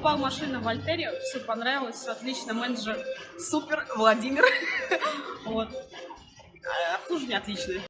покупал машину в Альтере, все понравилось, отлично, менеджер супер, Владимир. Вот. А обслуживание отличное.